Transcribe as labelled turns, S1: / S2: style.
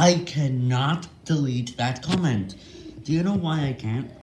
S1: I cannot delete that comment. Do you know why I can't?